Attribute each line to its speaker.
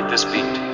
Speaker 1: made this beat.